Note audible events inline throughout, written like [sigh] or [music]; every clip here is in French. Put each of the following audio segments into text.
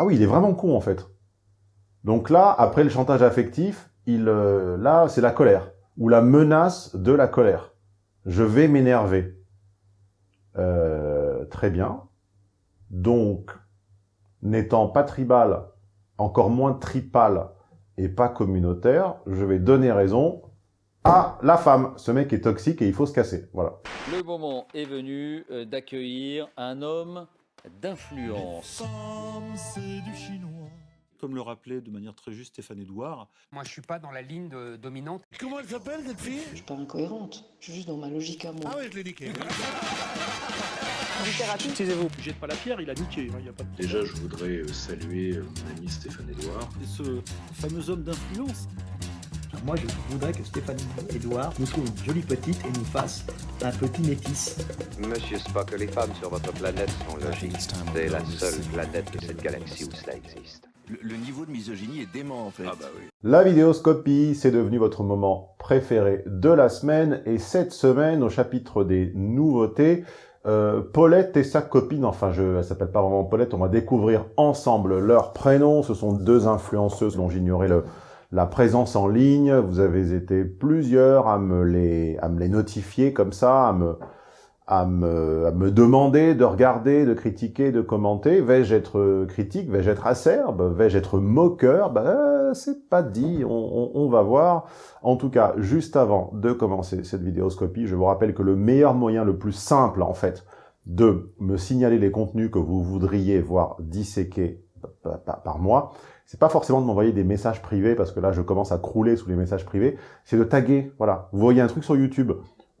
Ah oui, il est vraiment con, en fait. Donc là, après le chantage affectif, il, euh, là, c'est la colère, ou la menace de la colère. Je vais m'énerver. Euh, très bien. Donc, n'étant pas tribal, encore moins tripal et pas communautaire, je vais donner raison à la femme. Ce mec est toxique et il faut se casser. Voilà. Le moment est venu euh, d'accueillir un homme d'influence. c'est du chinois. Comme le rappelait de manière très juste Stéphane Edouard. Moi, je suis pas dans la ligne de- dominante. Comment elle s'appelle cette fille? Je suis pas incohérente, je suis juste dans ma logique à moi. Ah ouais, je l'ai niqué. [laughs] Excusez-vous, jette pas la pierre, il a niqué. Il y a pas de Déjà, je voudrais saluer mon ami Stéphane Edouard. Et ce fameux homme d'influence. Moi, je voudrais que Stéphanie Edouard nous trouve une jolie petite et nous fasse un petit métis. Monsieur Spock, les femmes sur votre planète sont logiques. C'est la seule planète de cette galaxie où cela existe. Le, niveau de misogynie est dément en fait. Ah bah oui. La vidéoscopie, c'est devenu votre moment préféré de la semaine. Et cette semaine, au chapitre des nouveautés, euh, Paulette et sa copine, enfin, je, elle s'appelle pas vraiment Paulette, on va découvrir ensemble leurs prénoms. Ce sont deux influenceuses dont j'ignorais le, la présence en ligne. Vous avez été plusieurs à me les, à me les notifier comme ça, à me, à me, à me demander de regarder, de critiquer, de commenter. Vais-je être critique? Vais-je être acerbe? Vais-je être moqueur? Ben, euh, c'est pas dit, on, va voir. En tout cas, juste avant de commencer cette vidéoscopie, je vous rappelle que le meilleur moyen, le plus simple en fait, de me signaler les contenus que vous voudriez voir disséqués par, par moi, c'est pas forcément de m'envoyer des messages privés, parce que là, je commence à crouler sous les messages privés, c'est de taguer, voilà. Vous voyez un truc sur YouTube,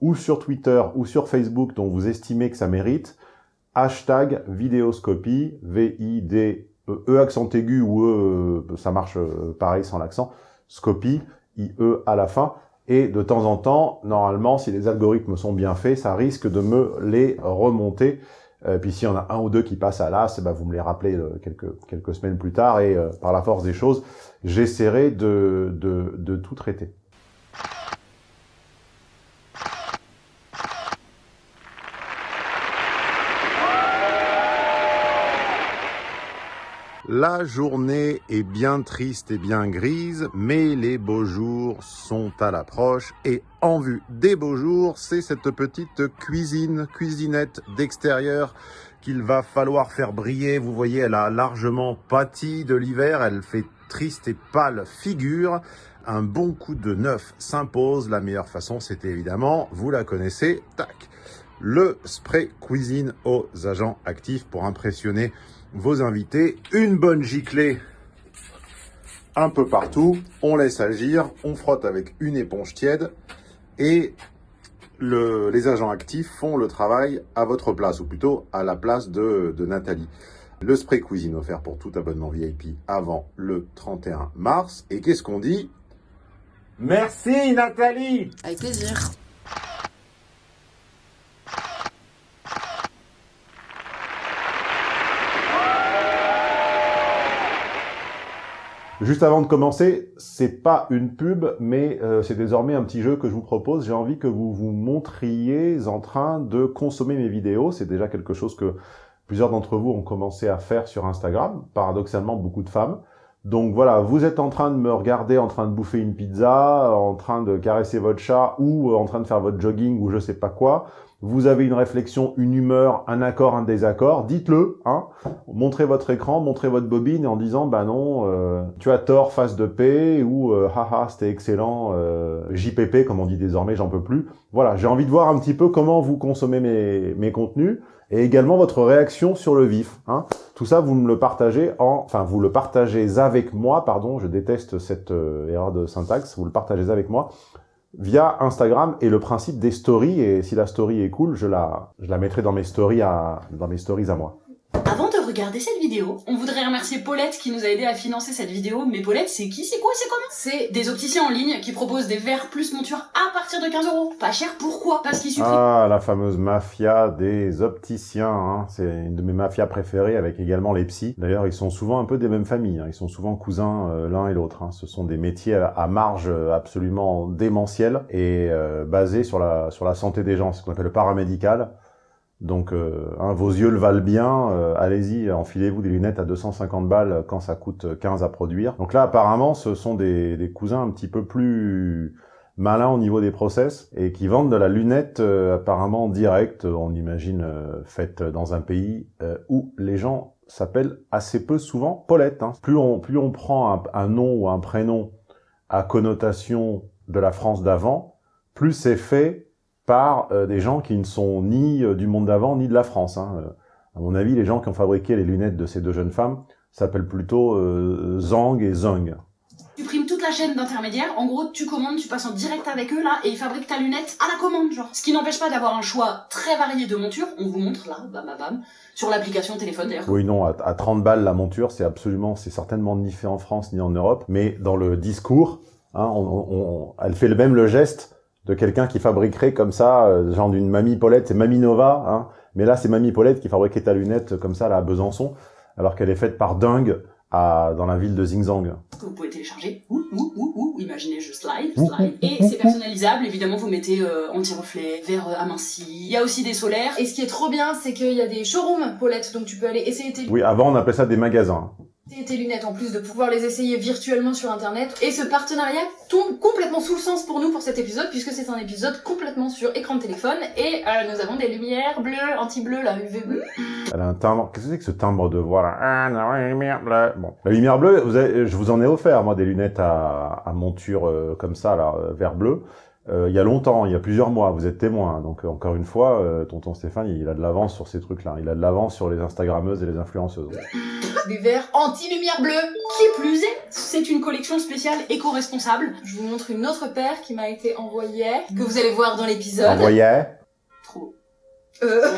ou sur Twitter, ou sur Facebook, dont vous estimez que ça mérite, hashtag vidéoscopie, V-I-D, E accent aigu, ou E, ça marche euh, pareil sans l'accent, scopie, I-E à la fin, et de temps en temps, normalement, si les algorithmes sont bien faits, ça risque de me les remonter. Euh, puis s'il y en a un ou deux qui passent à l'as, ben vous me les rappelez euh, quelques, quelques semaines plus tard, et euh, par la force des choses, j'essaierai de, de, de tout traiter. La journée est bien triste et bien grise, mais les beaux jours sont à l'approche. Et en vue des beaux jours, c'est cette petite cuisine, cuisinette d'extérieur qu'il va falloir faire briller. Vous voyez, elle a largement pâti de l'hiver, elle fait triste et pâle figure. Un bon coup de neuf s'impose. La meilleure façon, c'est évidemment, vous la connaissez, tac, le spray cuisine aux agents actifs pour impressionner vos invités. Une bonne giclée un peu partout. On laisse agir, on frotte avec une éponge tiède et le, les agents actifs font le travail à votre place, ou plutôt à la place de, de Nathalie. Le spray cuisine offert pour tout abonnement VIP avant le 31 mars. Et qu'est-ce qu'on dit? Merci Nathalie Avec plaisir. Juste avant de commencer, c'est pas une pub, mais euh, c'est désormais un petit jeu que je vous propose. J'ai envie que vous vous montriez en train de consommer mes vidéos. C'est déjà quelque chose que plusieurs d'entre vous ont commencé à faire sur Instagram. Paradoxalement, beaucoup de femmes. Donc voilà, vous êtes en train de me regarder en train de bouffer une pizza, en train de caresser votre chat ou en train de faire votre jogging ou je sais pas quoi. Vous avez une réflexion, une humeur, un accord, un désaccord, dites-le, hein. Montrez votre écran, montrez votre bobine en disant bah non, euh, tu as tort, face de paix ou euh, haha, c'était excellent, euh, JPP comme on dit désormais, j'en peux plus. Voilà, j'ai envie de voir un petit peu comment vous consommez mes, mes contenus et également votre réaction sur le vif. Hein. Tout ça, vous me le partagez en, enfin, vous le partagez avec moi, pardon, je déteste cette euh, erreur de syntaxe, vous le partagez avec moi via Instagram et le principe des stories. Et si la story est cool, je la, je la mettrai dans mes stories à, dans mes stories à moi. Avant de regarder cette vidéo, on voudrait remercier Paulette qui nous a aidé à financer cette vidéo. Mais Paulette, c'est qui, c'est quoi, c'est comment C'est des opticiens en ligne qui proposent des verres plus monture à partir de 15 euros. Pas cher, pourquoi? Parce qu'il suffit... Ah, la fameuse mafia des opticiens, hein. c'est une de mes mafias préférées avec également les psys. D'ailleurs, ils sont souvent un peu des mêmes familles, hein. ils sont souvent cousins euh, l'un et l'autre. Hein. Ce sont des métiers à marge euh, absolument démentielle et euh, basés sur la, sur la santé des gens, ce qu'on appelle le paramédical. Donc, euh, hein, vos yeux le valent bien, euh, allez-y, enfilez-vous des lunettes à 250 balles quand ça coûte 15 à produire. Donc là, apparemment, ce sont des, des cousins un petit peu plus malins au niveau des process et qui vendent de la lunette euh, apparemment directe, on imagine, faite dans un pays où les gens s'appellent assez peu souvent Paulette. Hein. Plus, on, plus on prend un, un nom ou un prénom à connotation de la France d'avant, plus c'est fait par euh, des gens qui ne sont ni euh, du monde d'avant, ni de la France. Hein. Euh, à mon avis, les gens qui ont fabriqué les lunettes de ces deux jeunes femmes s'appellent plutôt Zang et Zung. Tu primes toute la chaîne d'intermédiaires, en gros tu commandes, tu passes en direct avec eux là, et ils fabriquent ta lunette à la commande genre. Ce qui n'empêche pas d'avoir un choix très varié de montures, on vous montre là, bam bam bam, sur l'application téléphone d'ailleurs. Oui non, à, 30 balles la monture, c'est absolument, c'est certainement ni fait en France ni en Europe, mais dans le discours, hein, on, elle fait le même le geste de quelqu'un qui fabriquerait comme ça, euh, genre d'une Mamie Paulette, c'est Mamie Nova, hein, mais là c'est Mamie Paulette qui fabriquait ta lunette comme ça là à Besançon, alors qu'elle est faite par Dingue à, dans la ville de Xingzang. Vous pouvez télécharger, ouh, ouh, ouh, ouh, imaginez je slide, slide, et c'est personnalisable, évidemment vous mettez euh, anti-reflet, verre euh, aminci, il y a aussi des solaires. Et ce qui est trop bien, c'est qu'il y a des showrooms Paulette, donc tu peux aller essayer tes... Oui, avant on appelait ça des magasins tes lunettes en plus de pouvoir les essayer virtuellement sur internet. Et ce partenariat tombe complètement sous le sens pour nous pour cet épisode puisque c'est un épisode complètement sur écran de téléphone et euh, nous avons des lumières bleues, anti-bleu, la UV bleu. Elle a un timbre, qu'est-ce que c'est que ce timbre de voix là la lumière bleue? Bon, la lumière bleue, je vous en ai offert moi des lunettes à, à monture euh, comme ça là, euh, vert bleu. Euh, il y a longtemps, il y a plusieurs mois, vous êtes témoin. Donc encore une fois, tonton Stéphane, il a de l'avance sur ces trucs-là. Il a de l'avance sur les Instagrammeuses et les influenceuses des verres anti-lumière bleue. Qui plus est, c'est une collection spéciale éco-responsable. Je vous montre une autre paire qui m'a été envoyée, que vous allez voir dans l'épisode. Envoyée Trop. Euh...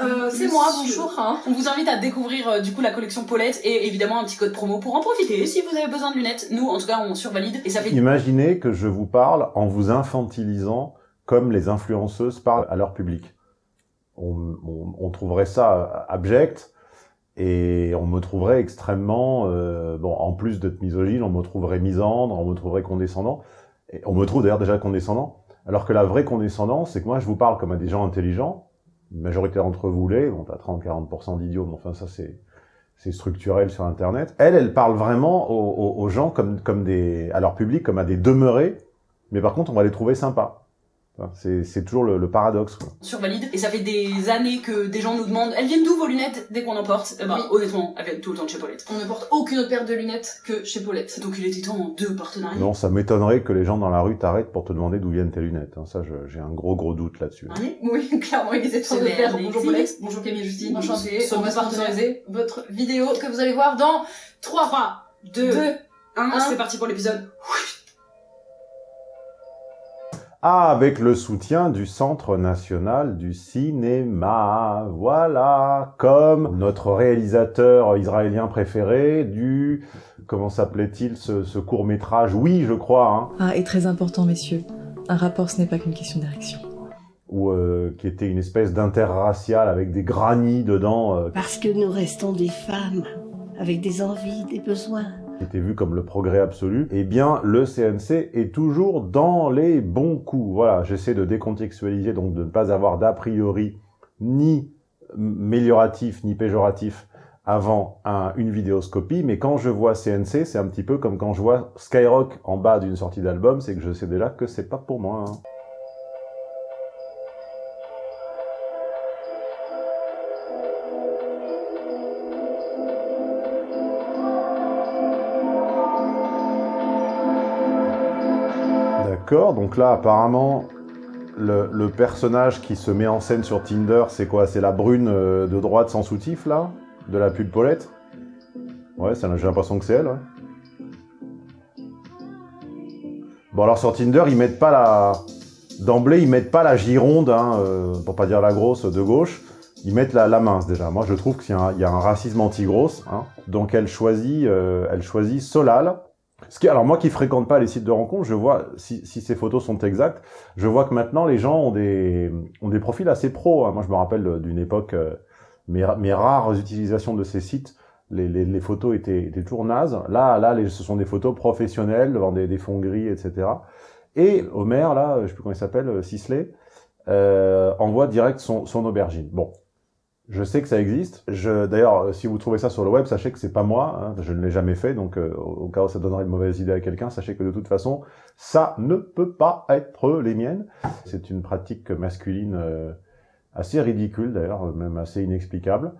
Euh, c'est moi, bonjour. Hein. On vous invite à découvrir euh, du coup la collection Paulette et évidemment un petit code promo pour en profiter si vous avez besoin de lunettes. Nous, en tout cas, on survalide et ça fait... Imaginez que je vous parle en vous infantilisant comme les influenceuses parlent à leur public. On, on, on trouverait ça abject, et on me trouverait extrêmement, euh, bon, en plus d'être misogyne, on me trouverait misandre, on me trouverait condescendant. Et on me trouve d'ailleurs déjà condescendant. Alors que la vraie condescendance, c'est que moi, je vous parle comme à des gens intelligents. Une majorité d'entre vous l'est. Bon, t'as 30-40% d'idiots, mais enfin, ça, c'est c'est structurel sur Internet. Elle, elle parle vraiment aux, aux, gens comme, comme des, à leur public, comme à des demeurés. Mais par contre, on va les trouver sympas. C'est toujours le, le paradoxe. Quoi. Survalide. Et ça fait des années que des gens nous demandent elles viennent d'où vos lunettes dès qu'on en porte? Eh ben, Honnêtement, elles viennent tout le temps de chez Paulette. On ne porte aucune autre paire de lunettes que chez Paulette. Donc il était temps de partenariats. Non, ça m'étonnerait que les gens dans la rue t'arrêtent pour te demander d'où viennent tes lunettes. Hein. Ça, j'ai un gros gros doute là-dessus. Oui, [laughs] clairement, il était temps de faire. Bonjour Paulette. Bonjour Camille Justine. Enchanté. On va sponsoriser votre vidéo que vous allez voir dans 3, 3 2, 2 1. C'est parti pour l'épisode. Ah, avec le soutien du Centre national du cinéma. Voilà, comme notre réalisateur israélien préféré du... Comment s'appelait-il ce, court-métrage? Oui, je crois. Hein. Ah, et très important, messieurs. Un rapport, ce n'est pas qu'une question d'érection. Ou euh, qui était une espèce d'interracial avec des granits dedans. Euh. Parce que nous restons des femmes, avec des envies, des besoins qui était vu comme le progrès absolu, eh bien, le CNC est toujours dans les bons coups. Voilà, j'essaie de décontextualiser, donc de ne pas avoir d'a priori ni amélioratif ni péjoratif avant une vidéoscopie, mais quand je vois CNC, c'est un petit peu comme quand je vois Skyrock en bas d'une sortie d'album, c'est que je sais déjà que c'est pas pour moi. Hein. Donc là, apparemment, le, personnage qui se met en scène sur Tinder, c'est quoi? C'est la brune euh, de droite sans soutif, là? De la pub Paulette? Ouais, j'ai l'impression que c'est elle, Bon, alors sur Tinder, ils mettent pas la... D'emblée, ils mettent pas la gironde, hein, euh, pour pas dire la grosse, de gauche. Ils mettent la, mince, déjà. Moi, je trouve qu'il y, a un racisme anti-grosse. Hein. Donc, elle choisit, euh, elle choisit Solal, alors moi qui fréquente pas les sites de rencontres, je vois, si, ces photos sont exactes, je vois que maintenant les gens ont des, ont des profils assez pros. Hein. Moi je me rappelle d'une époque, euh, mes, mes, rares utilisations de ces sites, les, les, photos étaient, étaient, toujours nazes. Là, là ce sont des photos professionnelles devant des, des fonds gris, etc. Et Homer, là, je sais plus comment il s'appelle, euh, Sisley, euh, envoie direct son, son aubergine. Bon, je sais que ça existe. D'ailleurs, euh, si vous trouvez ça sur le web, sachez que c'est pas moi. Hein, je ne l'ai jamais fait, donc euh, au cas où ça donnerait une mauvaise idée à quelqu'un, sachez que de toute façon, ça ne peut pas être les miennes. C'est une pratique masculine euh, assez ridicule, d'ailleurs, même assez inexplicable.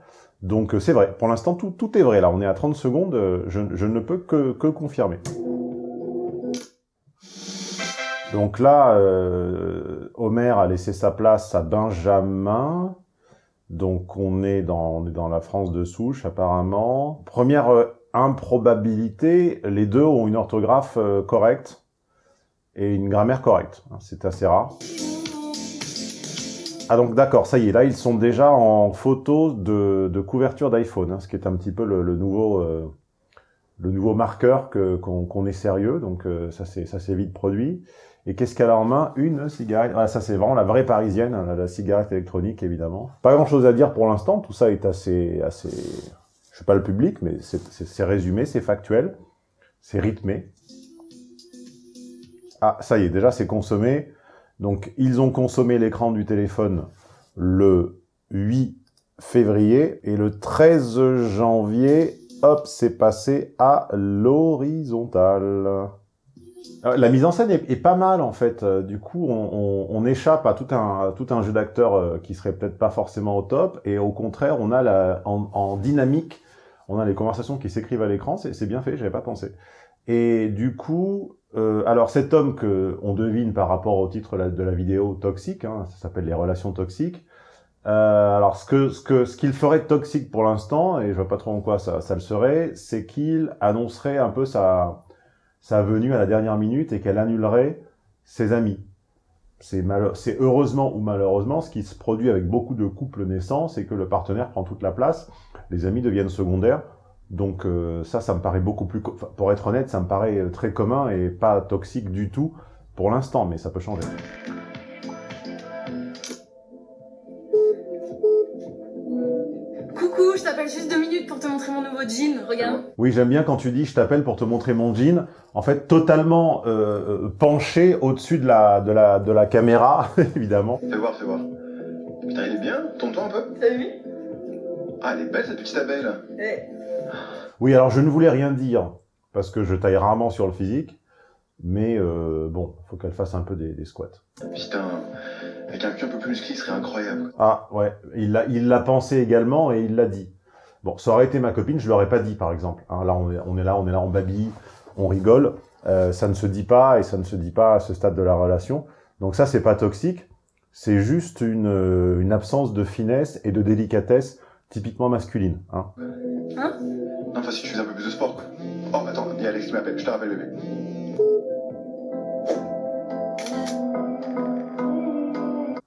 Donc c'est vrai. Pour l'instant, tout, est vrai. Là, on est à 30 secondes. Je, ne peux que, que confirmer. Donc là, Homer a laissé sa place à Benjamin. Donc on est dans, on est dans la France de souche apparemment. Première euh, improbabilité, les deux ont une orthographe euh, correcte et une grammaire correcte. Hein, c'est assez rare. Ah donc d'accord, ça y est, là ils sont déjà en photo de, de couverture d'iPhone, hein, ce qui est un petit peu le, nouveau euh, le nouveau marqueur qu'on qu'on est sérieux, donc euh, ça c'est vite produit. Et qu'est-ce qu'elle a en main? Une cigarette. Ah, ça, c'est vraiment la vraie parisienne, hein, la, cigarette électronique, évidemment. Pas grand-chose à dire pour l'instant. Tout ça est assez... assez... Je suis pas le public, mais c'est résumé, c'est factuel. C'est rythmé. Ah, ça y est, déjà, c'est consommé. Donc, ils ont consommé l'écran du téléphone le 8 février. Et le 13 janvier, hop, c'est passé à l'horizontale. Euh, la mise en scène est, pas mal en fait. Euh, du coup, on, échappe à tout un, tout un jeu d'acteurs euh, qui serait peut-être pas forcément au top, et au contraire, on a la, en, dynamique, on a les conversations qui s'écrivent à l'écran. C'est bien fait, j'avais pas pensé. Et du coup, alors cet homme que on devine par rapport au titre de la vidéo toxique, hein, ça s'appelle les relations toxiques. alors ce que ce que ce qu'il ferait de toxique pour l'instant, et je vois pas trop en quoi ça, ça le serait, c'est qu'il annoncerait un peu sa sa venue à la dernière minute et qu'elle annulerait ses amis. C'est heureusement ou malheureusement ce qui se produit avec beaucoup de couples naissants, c'est que le partenaire prend toute la place, les amis deviennent secondaires, donc euh, ça, ça me paraît beaucoup plus... Pour être honnête, ça me paraît très commun et pas toxique du tout pour l'instant, mais ça peut changer. Jean, regarde. Oui, j'aime bien quand tu dis je t'appelle pour te montrer mon jean. En fait, totalement euh, euh penché au-dessus de la, de, la, de la caméra, [laughs] évidemment. Fais voir, fais voir. Putain, il est bien, tourne-toi un peu. T'as vu Ah, elle est belle cette petite abeille là. Oui, alors je ne voulais rien dire, parce que je taille rarement sur le physique, mais euh, bon, faut qu'elle fasse un peu des, des squats. Putain, avec un cul un peu plus musclé, ce serait incroyable. Ah ouais, il l'a il l'a pensé également et il l'a dit. Bon, ça aurait été ma copine, je l'aurais pas dit par exemple. Hein, là, on est, on est là, on est là, on babille, on rigole. Euh, ça ne se dit pas et ça ne se dit pas à ce stade de la relation. Donc ça, c'est pas toxique. C'est juste une, euh, une absence de finesse et de délicatesse typiquement masculine. Hein, hein? Enfin, si tu fais un peu plus de sport. Quoi. Oh, attends, il y a Alex qui m'appelle, je te rappelle, bébé.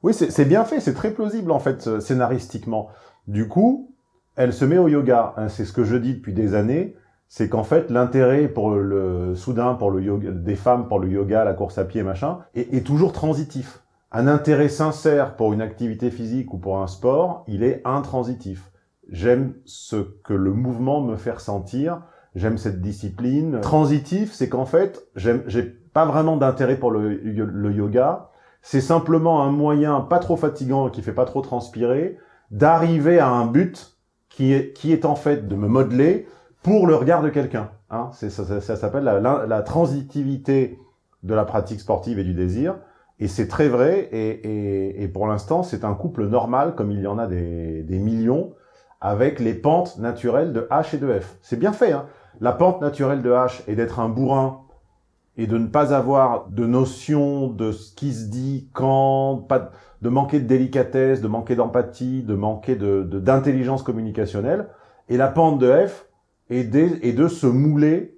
Oui, c'est bien fait, c'est très plausible en fait scénaristiquement. Du coup, elle se met au yoga. Hein, c'est ce que je dis depuis des années, c'est qu'en fait l'intérêt pour le soudain pour le yoga des femmes pour le yoga, la course à pied, machin, est, toujours transitif. Un intérêt sincère pour une activité physique ou pour un sport, il est intransitif. J'aime ce que le mouvement me fait ressentir. J'aime cette discipline. Transitif, c'est qu'en fait, j'ai pas vraiment d'intérêt pour le, le yoga c'est simplement un moyen pas trop fatigant qui fait pas trop transpirer d'arriver à un but qui est, en fait de me modeler pour le regard de quelqu'un. Hein. Ça, ça, s'appelle la, transitivité de la pratique sportive et du désir. Et c'est très vrai, et, pour l'instant, c'est un couple normal, comme il y en a des, des millions, avec les pentes naturelles de H et de F. C'est bien fait, hein La pente naturelle de H est d'être un bourrin et de ne pas avoir de notion de ce qui se dit quand, pas, de manquer de délicatesse, de manquer d'empathie, de manquer de d'intelligence communicationnelle. Et la pente de F est, de, de se mouler,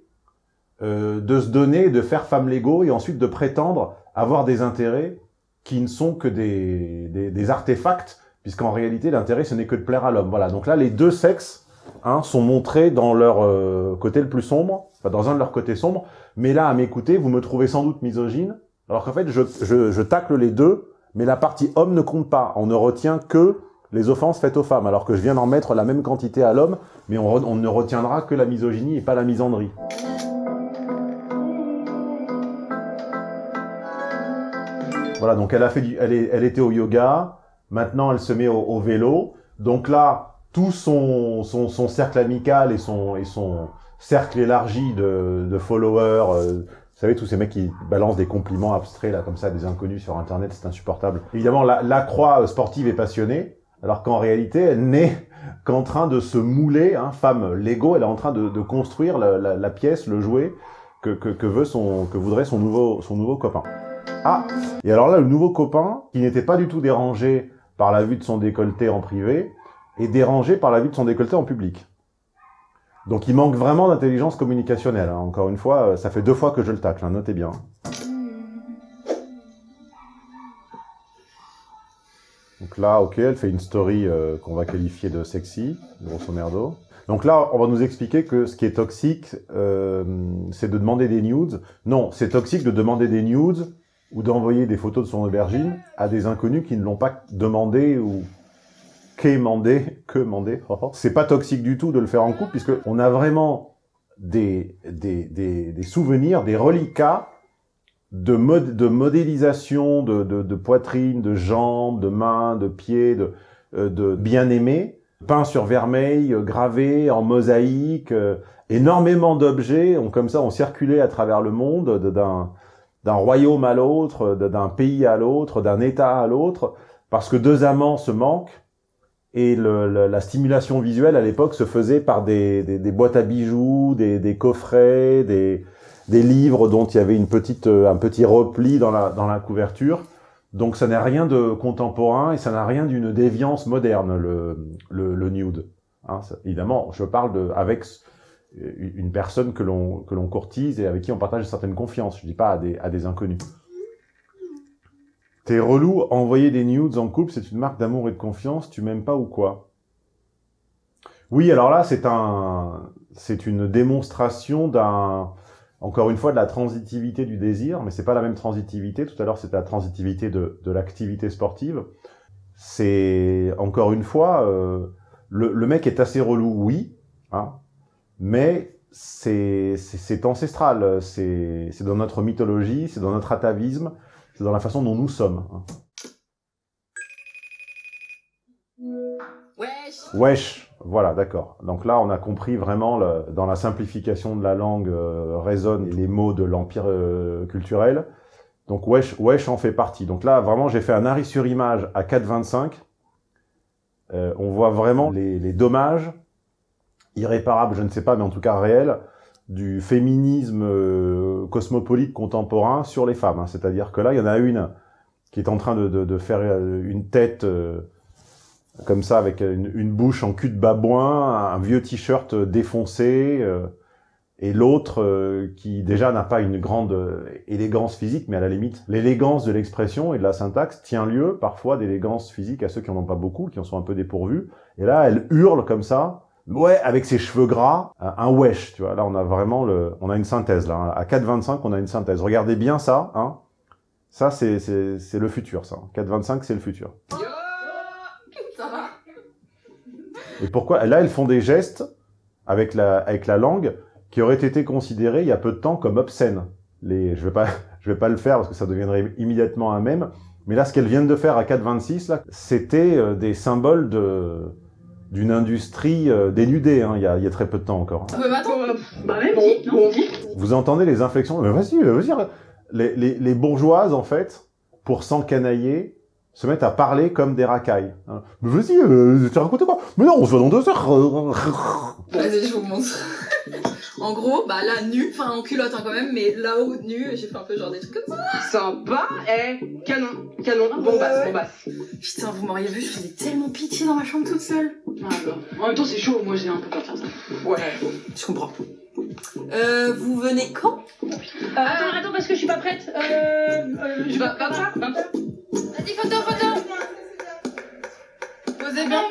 euh, de se donner, de faire femme Lego et ensuite de prétendre avoir des intérêts qui ne sont que des, des, des artefacts, puisqu'en réalité l'intérêt ce n'est que de plaire à l'homme. Voilà, donc là les deux sexes hein, sont montrés dans leur euh, côté le plus sombre, enfin dans un de leurs côtés sombres, mais là, à m'écouter, vous me trouvez sans doute misogyne, alors qu'en fait, je, tacle les deux, mais la partie homme ne compte pas. On ne retient que les offenses faites aux femmes, alors que je viens d'en mettre la même quantité à l'homme, mais on, ne retiendra que la misogynie et pas la misandrie. Voilà, donc elle a fait du, elle, était au yoga, maintenant elle se met au vélo. Donc là, tout son, son, son, cercle amical et son, et son cercle élargi de, de followers, euh, vous savez, tous ces mecs qui balancent des compliments abstraits, là, comme ça, des inconnus sur Internet, c'est insupportable. Évidemment, la, la croix sportive est passionnée, alors qu'en réalité, elle n'est [laughs] qu'en train de se mouler, hein, femme Lego, elle est en train de, de construire la, la, la, pièce, le jouet que, que, que, veut son, que voudrait son nouveau, son nouveau copain. Ah Et alors là, le nouveau copain, qui n'était pas du tout dérangé par la vue de son décolleté en privé, est dérangé par la vue de son décolleté en public. Donc il manque vraiment d'intelligence communicationnelle. Hein. Encore une fois, ça fait deux fois que je le tacle, hein, notez bien. Donc là, ok, elle fait une story euh, qu'on va qualifier de sexy, grosso merdo. Donc là, on va nous expliquer que ce qui est toxique, euh, c'est de demander des nudes. Non, c'est toxique de demander des nudes ou d'envoyer des photos de son aubergine à des inconnus qui ne l'ont pas demandé ou qu'émandé, que mandé. c'est pas toxique du tout de le faire en couple puisque on a vraiment des, des, des, souvenirs, des reliquats de, de modélisation de, de, de, poitrine, de jambes, de mains, de pieds, de, euh, bien-aimés, peints sur vermeil, euh, gravés en mosaïque. Euh, énormément d'objets ont comme ça ont circulé à travers le monde d'un d'un royaume à l'autre, d'un pays à l'autre, d'un état à l'autre, parce que deux amants se manquent, et le, le, la stimulation visuelle à l'époque se faisait par des, des, des boîtes à bijoux, des, des coffrets, des, livres dont il y avait une petite, euh, un petit repli dans la, dans la couverture. Donc ça n'a rien de contemporain et ça n'a rien d'une déviance moderne, le, le, le nude. Hein, évidemment, je parle de, avec une personne que l'on courtise et avec qui on partage une certaine confiance. Je dis pas à des, à des inconnus. T'es relou, envoyer des nudes en couple, c'est une marque d'amour et de confiance, tu m'aimes pas ou quoi? Oui, alors là, c'est un, c'est une démonstration d'un, encore une fois, de la transitivité du désir, mais c'est pas la même transitivité. Tout à l'heure, c'était la transitivité de, de l'activité sportive. C'est, encore une fois, euh, le, le, mec est assez relou, oui, hein, mais c'est ancestral, c'est dans notre mythologie, c'est dans notre atavisme, c'est dans la façon dont nous sommes. Hein. Wesh. Wesh. Voilà, d'accord. Donc là, on a compris vraiment, le, dans la simplification de la langue, euh, résonnent les mots de l'empire euh, culturel. Donc wesh, wesh en fait partie. Donc là, vraiment, j'ai fait un arrêt sur image à 4,25. Euh, on voit vraiment les, les, dommages irréparables, je ne sais pas, mais en tout cas réels, du féminisme euh, cosmopolite contemporain sur les femmes. Hein. C'est-à-dire que là, il y en a une qui est en train de, faire une tête comme ça, avec une, bouche en cul de babouin, un vieux t-shirt défoncé, euh, et l'autre euh, qui déjà n'a pas une grande euh, élégance physique, mais à la limite, l'élégance de l'expression et de la syntaxe tient lieu parfois d'élégance physique à ceux qui en ont pas beaucoup, qui en sont un peu dépourvus. Et là, elle hurle comme ça, ouais, avec ses cheveux gras, un wesh, tu vois. Là, on a vraiment le, on a une synthèse là. Hein. À 4,25, on a une synthèse. Regardez bien ça, hein. Ça, c'est c'est le futur, ça. 4,25, c'est le futur. Et pourquoi? Là, elles font des gestes avec la, avec la langue qui auraient été considérés il y a peu de temps comme obscènes. Les, je vais pas, [laughs] je vais pas le faire parce que ça deviendrait immédiatement un même. Mais là, ce qu'elles viennent de faire à 4,26, là, c'était euh, des symboles de d'une industrie euh, dénudée, hein, il, y a, il y a très peu de temps encore. Hein. bah, attends, bah, même, bon, Vous entendez les inflexions? Mais vas-y, vas-y. Les, les, les bourgeoises, en fait, pour s'encanailler, se mettent à parler comme des racailles. Hein. Mais vas-y, euh, tu racontes quoi? Mais non, on se voit dans deux heures. Vas-y, je vous montre. En gros, bah là, nu, enfin en culotte hein, quand même, mais là-haut, nu, j'ai fait un peu genre des trucs comme ça. Sympa, eh, canon, canon, ah, bombasse, ouais. bombasse. Putain, vous m'auriez vu, je faisais tellement pitié dans ma chambre toute seule. Ah, bah. En même temps, c'est chaud, moi j'ai un peu peur de faire ça. Ouais, je comprends. Euh, vous venez quand? Euh, Attends, attends, parce que je suis pas prête. Euh, euh je vais... 25 25 Vas-y, photo, photo Posez bien.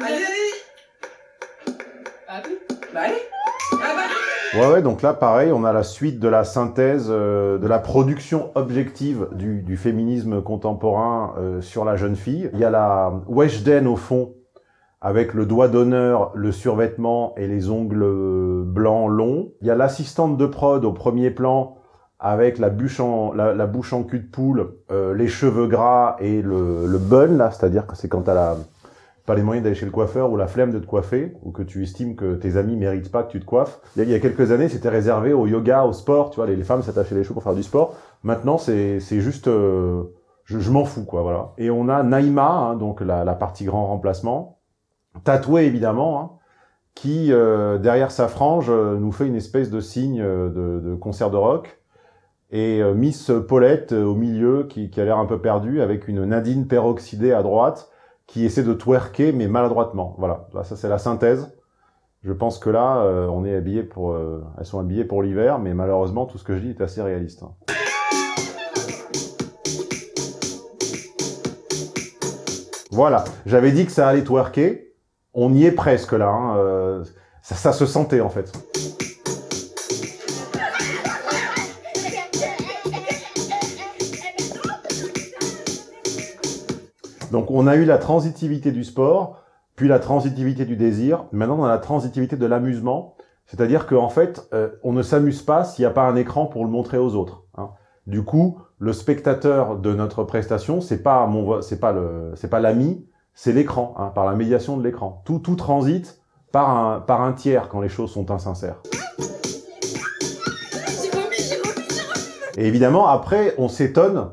Allez, allez oui Bah allez ah bah. Ouais, ouais, donc là, pareil, on a la suite de la synthèse, euh, de la production objective du, féminisme contemporain euh, sur la jeune fille. Il y a la Weshden au fond, avec le doigt d'honneur, le survêtement et les ongles blancs longs. Il y a l'assistante de prod au premier plan, avec la, bouche en, la, bouche en cul de poule, euh, les cheveux gras et le, le bun, là, c'est-à-dire que c'est quand t'as la, pas les moyens d'aller chez le coiffeur ou la flemme de te coiffer, ou que tu estimes que tes amis méritent pas que tu te coiffes. Il y a, quelques années, c'était réservé au yoga, au sport, tu vois, les, femmes s'attachaient les cheveux pour faire du sport. Maintenant, c'est juste... euh, je, m'en fous, quoi, voilà. Et on a Naïma, hein, donc la, partie grand remplacement, tatouée évidemment, hein, qui, euh, derrière sa frange, euh, nous fait une espèce de signe de, concert de rock. Et Miss Paulette au milieu, qui, qui a l'air un peu perdue, avec une Nadine peroxydée à droite, qui essaie de twerker, mais maladroitement. Voilà, Là, ça c'est la synthèse. Je pense que là, euh, on est habillé pour, euh, elles sont habillées pour l'hiver, mais malheureusement, tout ce que je dis est assez réaliste. hein. Voilà, j'avais dit que ça allait twerker. On y est presque là. hein, euh, ça se sentait en fait. Donc on a eu la transitivité du sport, puis la transitivité du désir. Maintenant on a la transitivité de l'amusement. C'est-à-dire qu'en fait, euh, on ne s'amuse pas s'il n'y a pas un écran pour le montrer aux autres. hein. Du coup, le spectateur de notre prestation, c'est pas mon, c'est pas le, c'est pas l'ami, c'est l'écran, hein, par la médiation de l'écran. Tout, tout transite par un, par un tiers quand les choses sont insincères. Et évidemment, après, on s'étonne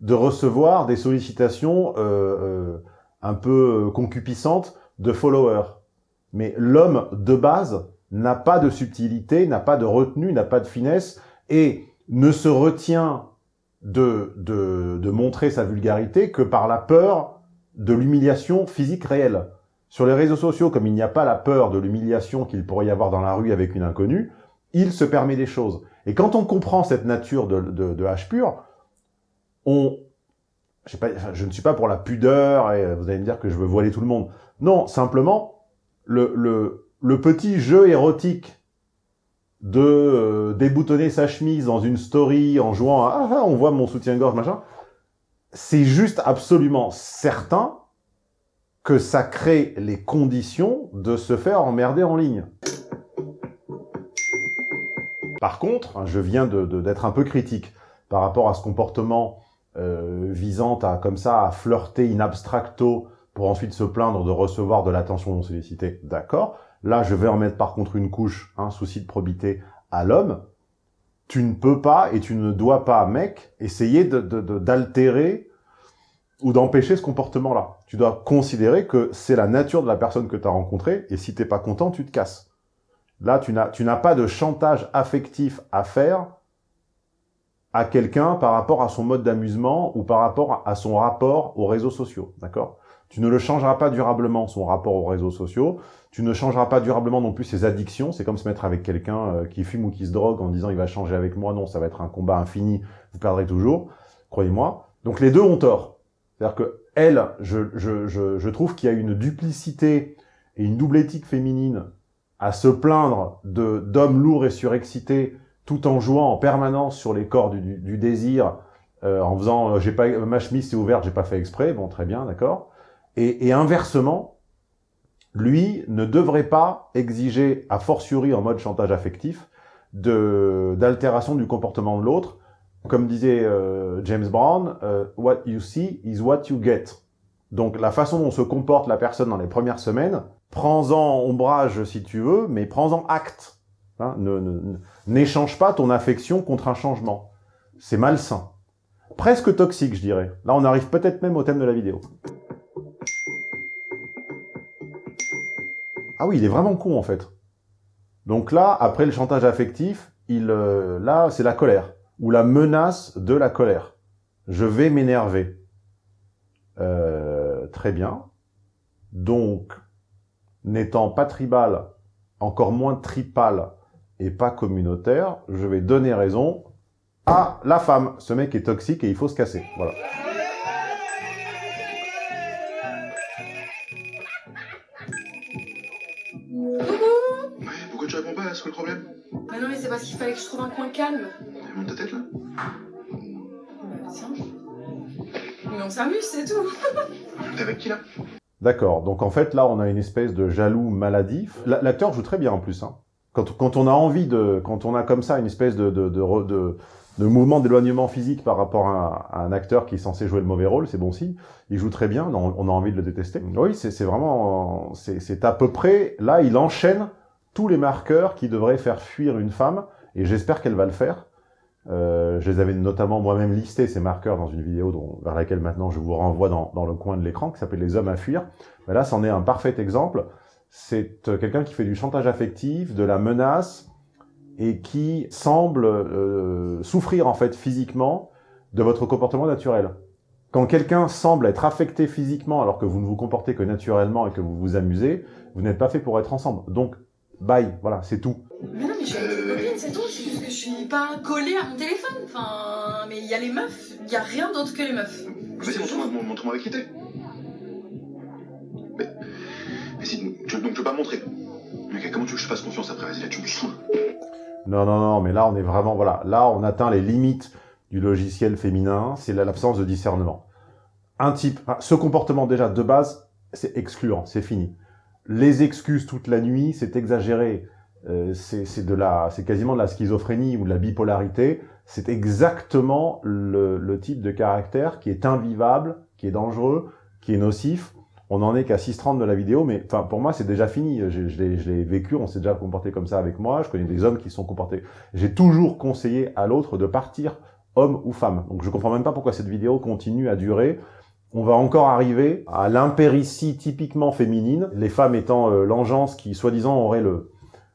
de recevoir des sollicitations euh, euh, un peu concupiscentes de followers. Mais l'homme de base n'a pas de subtilité, n'a pas de retenue, n'a pas de finesse, et ne se retient de, de, de montrer sa vulgarité que par la peur de l'humiliation physique réelle. Sur les réseaux sociaux, comme il n'y a pas la peur de l'humiliation qu'il pourrait y avoir dans la rue avec une inconnue, il se permet des choses. Et quand on comprend cette nature de, de, de H pur, on, pas, je ne suis pas pour la pudeur, et vous allez me dire que je veux voiler tout le monde. Non, simplement, le, le, le petit jeu érotique de euh, déboutonner sa chemise dans une story en jouant à « Ah, ah, on voit mon soutien-gorge, machin », c'est juste absolument certain que ça crée les conditions de se faire emmerder en ligne. Par contre, hein, je viens d'être un peu critique par rapport à ce comportement euh, visant à, comme ça, à flirter in abstracto pour ensuite se plaindre de recevoir de l'attention non sollicitée. D'accord. Là, je vais en mettre par contre une couche, un souci de probité à l'homme. Tu ne peux pas et tu ne dois pas, mec, essayer de- de- de- d'altérer ou d'empêcher ce comportement-là. Tu dois considérer que c'est la nature de la personne que tu as rencontrée, et si t'es pas content, tu te casses. Là, tu n'as tu n'as pas de chantage affectif à faire à quelqu'un par rapport à son mode d'amusement ou par rapport à son rapport aux réseaux sociaux, d'accord? Tu ne le changeras pas durablement, son rapport aux réseaux sociaux, tu ne changeras pas durablement non plus ses addictions, c'est comme se mettre avec quelqu'un euh, qui fume ou qui se drogue en disant il va changer avec moi, non, ça va être un combat infini, vous perdrez toujours, croyez-moi. Donc les deux ont tort. C'est-à-dire que elle, je, je, je, je trouve qu'il y a une duplicité et une double éthique féminine à se plaindre d'hommes lourds et surexcités tout en jouant en permanence sur les corps du, du, du désir, euh, en faisant euh, j'ai pas ma chemise est ouverte, j'ai pas fait exprès, bon très bien, d'accord. Et, et inversement, lui ne devrait pas exiger, a fortiori en mode chantage affectif, d'altération du comportement de l'autre, comme disait euh, James Brown, euh, what you see is what you get. Donc la façon dont se comporte la personne dans les premières semaines, prends-en ombrage si tu veux, mais prends-en acte. Hein, N'échange pas ton affection contre un changement. C'est malsain. Presque toxique, je dirais. Là, on arrive peut-être même au thème de la vidéo. Ah oui, il est vraiment con, en fait. Donc là, après le chantage affectif, il, euh, là, c'est la colère. Ou la menace de la colère. Je vais m'énerver. Euh, très bien. Donc, n'étant pas tribal, encore moins tripal et pas communautaire, je vais donner raison à la femme. Ce mec est toxique et il faut se casser. Voilà. Pourquoi tu réponds pas là C'est quoi le problème? Mais non, mais c'est parce qu'il fallait que je trouve un coin calme. Monte ta tête là? Bah, tiens. Mais on s'amuse, c'est tout. T'es [laughs] avec qui là? D'accord. Donc en fait, là, on a une espèce de jaloux maladif. La- L'acteur joue très bien en plus. Hein. Quand, quand on a envie de, quand on a comme ça une espèce de de, de, de, de mouvement d'éloignement physique par rapport à, un acteur qui est censé jouer le mauvais rôle, c'est bon signe. Il joue très bien, on, a envie de le détester. Oui, c'est vraiment... C'est à peu près... Là, il enchaîne tous les marqueurs qui devraient faire fuir une femme, et j'espère qu'elle va le faire. Euh, je les avais notamment moi-même listés, ces marqueurs, dans une vidéo dont, vers laquelle maintenant je vous renvoie dans, dans le coin de l'écran, qui s'appelle « Les hommes à fuir ». là, c'en est un parfait exemple. C'est euh, quelqu'un qui fait du chantage affectif, de la menace, et qui semble euh, souffrir en fait physiquement de votre comportement naturel. Quand quelqu'un semble être affecté physiquement alors que vous ne vous comportez que naturellement et que vous vous amusez, vous n'êtes pas fait pour être ensemble. Donc, bye, voilà, c'est tout. Mais non, mais je suis avec une copine, c'est tout, c'est juste que je suis pas collée à mon téléphone. Enfin, mais il y a les meufs, il y a rien d'autre que les meufs. Vas-y, montre-moi montre avec qui t'es. Mais, donc tu veux pas montrer. Comment tu veux que je fasse confiance après? Vas-y, tu me saoules. Non, non, non, mais là, on est vraiment, voilà, là, on atteint les limites du logiciel féminin, c'est l'absence de discernement. Un type, ce comportement, déjà, de base, c'est excluant, c'est fini. Les excuses toute la nuit, c'est exagéré, euh, c'est de la, c'est quasiment de la schizophrénie ou de la bipolarité, c'est exactement le type de caractère qui est invivable, qui est dangereux, qui est nocif, on n'en est qu'à 6.30 de la vidéo, mais enfin pour moi c'est déjà fini, je, je l'ai vécu, on s'est déjà comporté comme ça avec moi, je connais des hommes qui sont comportés. J'ai toujours conseillé à l'autre de partir, homme ou femme. Donc je comprends même pas pourquoi cette vidéo continue à durer. On va encore arriver à l'impéritie typiquement féminine, les femmes étant euh, l'engeance qui soi-disant aurait le,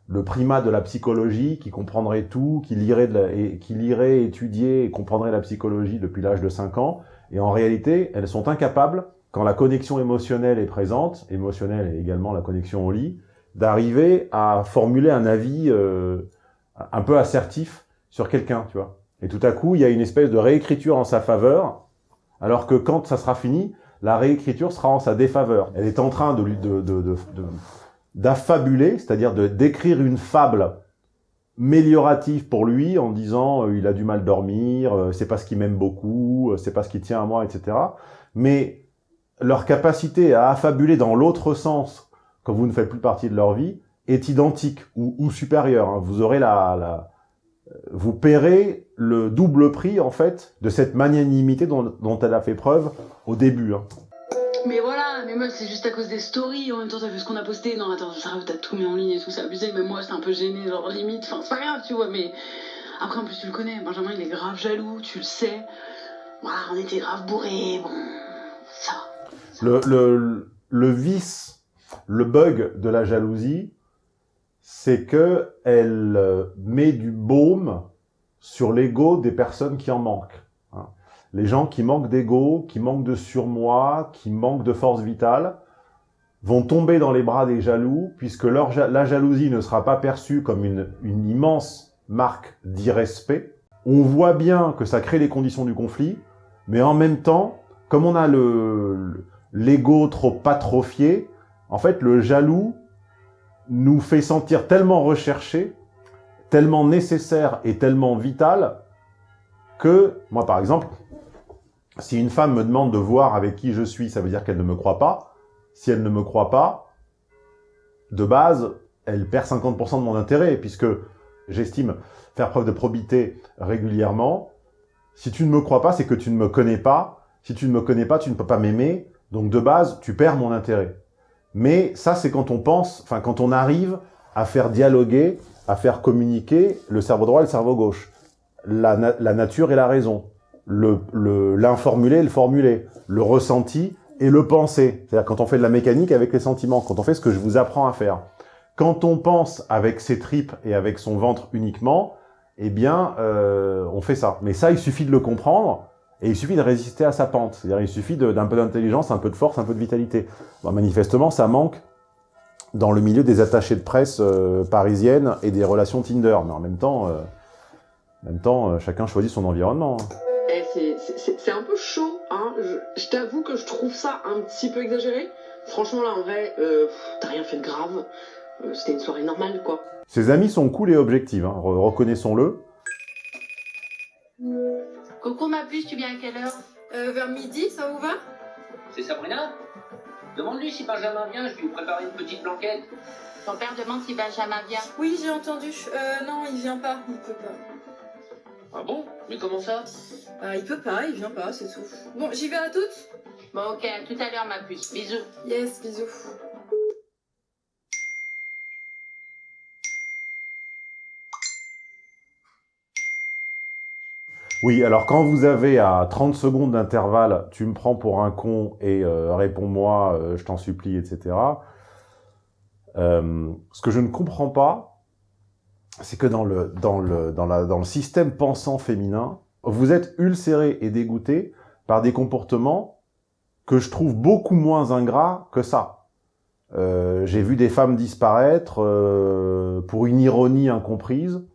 le primat de la psychologie, qui comprendrait tout, qui lirait, de et, qui lirait, étudier et comprendrait la psychologie depuis l'âge de 5 ans, et en réalité, elles sont incapables quand la connexion émotionnelle est présente, émotionnelle et également la connexion au lit, d'arriver à formuler un avis euh, un peu assertif sur quelqu'un, tu vois. Et tout à coup, il y a une espèce de réécriture en sa faveur, alors que quand ça sera fini, la réécriture sera en sa défaveur. Elle est en train de d'affabuler, c'est-à-dire de décrire une fable méliorative pour lui en disant euh, il a du mal dormir, euh, c'est parce qu'il m'aime beaucoup, euh, c'est parce qu'il tient à moi, etc. Mais leur capacité à affabuler dans l'autre sens, quand vous ne faites plus partie de leur vie, est identique ou, supérieure. Hein. Vous aurez la, vous paierez le double prix en fait de cette magnanimité dont, elle a fait preuve au début. Hein. Mais voilà, mais moi c'est juste à cause des stories, en même temps t'as vu ce qu'on a posté, non attends, ça t'as tout mis en ligne et tout, c'est abusé, mais moi c'est un peu gêné, genre limite, enfin c'est pas grave, tu vois, mais après en plus tu le connais, Benjamin il est grave jaloux, tu le sais, voilà, on était grave bourrés, bon, le, le, le vice, le bug de la jalousie, c'est que elle euh, met du baume sur l'ego des personnes qui en manquent. Hein. Les gens qui manquent d'ego, qui manquent de surmoi, qui manquent de force vitale, vont tomber dans les bras des jaloux, puisque leur, la jalousie ne sera pas perçue comme une, une immense marque d'irrespect. On voit bien que ça crée les conditions du conflit, mais en même temps, comme on a le, l'ego trop atrophié, en fait, le jaloux nous fait sentir tellement recherché, tellement nécessaire et tellement vital que, moi par exemple, si une femme me demande de voir avec qui je suis, ça veut dire qu'elle ne me croit pas. Si elle ne me croit pas, de base, elle perd 50% de mon intérêt, puisque j'estime faire preuve de probité régulièrement. Si tu ne me crois pas, c'est que tu ne me connais pas. Si tu ne me connais pas, tu ne peux pas m'aimer. Donc de base, tu perds mon intérêt. Mais ça, c'est quand on pense, enfin quand on arrive à faire dialoguer, à faire communiquer le cerveau droit et le cerveau gauche. La, nature et la raison. L'informulé le, et le formulé. Le ressenti et le penser. C'est-à-dire quand on fait de la mécanique avec les sentiments, quand on fait ce que je vous apprends à faire. Quand on pense avec ses tripes et avec son ventre uniquement, eh bien, euh, on fait ça. Mais ça, il suffit de le comprendre et il suffit de résister à sa pente. C'est-à-dire il suffit d'un peu d'intelligence, un peu de force, un peu de vitalité. manifestement, ça manque dans le milieu des attachés de presse euh, parisiennes et des relations Tinder. Mais en même temps, euh, en même temps euh, chacun choisit son environnement. Hein. Eh, c'est un peu chaud, hein. Je, je t'avoue que je trouve ça un petit peu exagéré. Franchement, là, en vrai, t'as rien fait de grave. C'était une soirée normale, quoi. Ses amis sont cool et objectifs, hein. reconnaissons-le. Coco, ma puce, tu viens à quelle heure euh, Vers midi, ça vous va? C'est Sabrina Demande-lui si Benjamin vient, je vais lui préparer une petite blanquette. Ton père demande si Benjamin vient. Oui, j'ai entendu. Euh, non, il vient pas, il peut pas. Ah bon? Mais comment ça? Ah, il peut pas, il vient pas, c'est tout. Bon, j'y vais à toutes? Bon, ok, à tout à l'heure, ma puce. Bisous. Yes, bisous. Oui, alors quand vous avez à 30 secondes d'intervalle, tu me prends pour un con et euh, réponds-moi, euh, je t'en supplie, etc. Euh, ce que je ne comprends pas, c'est que dans le, dans, le, dans, la, dans le système pensant féminin, vous êtes ulcéré et dégoûté par des comportements que je trouve beaucoup moins ingrats que ça. Euh, J'ai vu des femmes disparaître pour une ironie incomprise,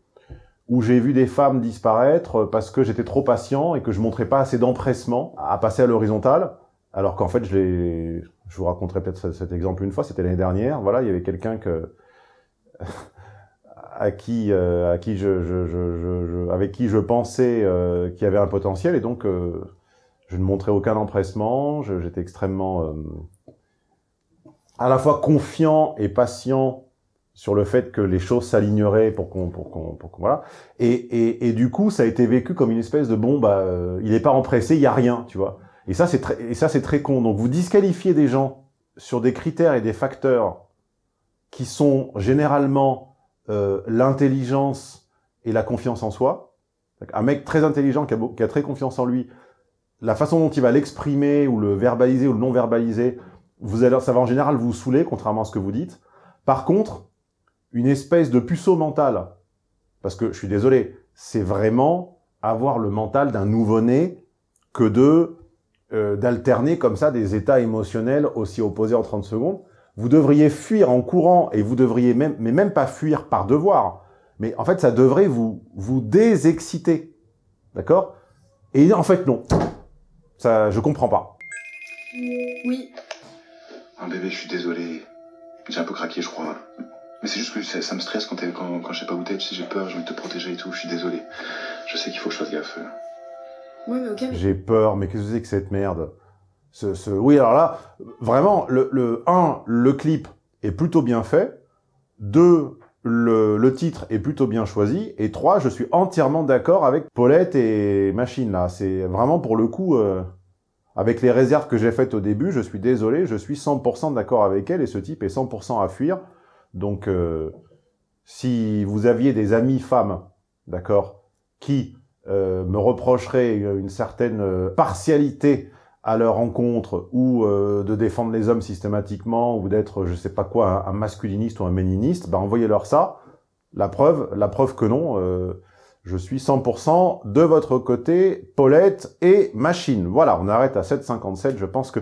où j'ai vu des femmes disparaître parce que j'étais trop patient et que je montrais pas assez d'empressement à passer à l'horizontale, alors qu'en fait, je. Je vous raconterai peut-être cet exemple une fois, c'était l'année dernière. Voilà, il y avait quelqu'un que [laughs] à qui, euh, à qui je, je, je, avec qui je pensais euh, qu'il y avait un potentiel, et donc euh, je ne montrais aucun empressement, j'étais extrêmement euh, à la fois confiant et patient sur le fait que les choses s'aligneraient pour qu'on pour qu'on pour qu'on voilà. Et, et, et du coup ça a été vécu comme une espèce de bon bah euh, il est pas empressé il y a rien tu vois. Et ça c'est très et ça c'est très con. Donc vous disqualifiez des gens sur des critères et des facteurs qui sont généralement euh, l'intelligence et la confiance en soi. Un mec très intelligent qui a, qui a très confiance en lui la façon dont il va l'exprimer ou le verbaliser ou le non verbaliser vous allez ça va en général vous saouler contrairement à ce que vous dites. Par contre une espèce de puceau mental. Parce que, je suis désolé, c'est vraiment avoir le mental d'un nouveau-né que de euh, d'alterner comme ça des états émotionnels aussi opposés en 30 secondes. Vous devriez fuir en courant et vous devriez même, mais même pas fuir par devoir. Mais en fait, ça devrait vous, vous désexciter. D'accord? Et en fait, non. Ça, je comprends pas. Oui. Un bébé, je suis désolé. J'ai un peu craqué, je crois. Mais c'est juste que ça, ça me stresse quand, quand, quand je sais pas où t'es, tu sais, j'ai peur, j'ai envie de te protéger et tout, je suis désolé. Je sais qu'il faut que je fasse gaffe. Ouais, mais ok. mais- J'ai peur, mais qu'est-ce que c'est que cette merde? Ce, ce... Oui, alors là, vraiment, le, le 1, le clip est plutôt bien fait. 2, le, le titre est plutôt bien choisi. Et 3, je suis entièrement d'accord avec Paulette et Machine, là. C'est vraiment, pour le coup, euh, avec les réserves que j'ai faites au début, je suis désolé, je suis 100% d'accord avec elle, et ce type est 100% à fuir. Donc, euh, si vous aviez des amis femmes, d'accord, qui euh, me reprocheraient une certaine euh, partialité à leur rencontre ou de défendre les hommes systématiquement ou d'être, je sais pas quoi, un, masculiniste ou un méniniste, ben envoyez-leur ça. La preuve, la preuve que non, je suis 100% de votre côté, Paulette et Machine. Voilà, on arrête à 7,57. Je pense que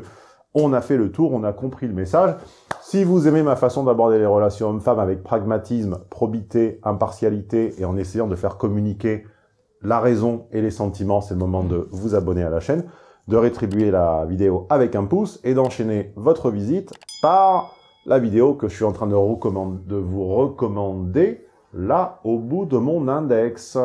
on a fait le tour, on a compris le message. Si vous aimez ma façon d'aborder les relations hommes-femmes avec pragmatisme, probité, impartialité et en essayant de faire communiquer la raison et les sentiments, c'est le moment de vous abonner à la chaîne, de rétribuer la vidéo avec un pouce et d'enchaîner votre visite par la vidéo que je suis en train de, de vous recommander là au bout de mon index.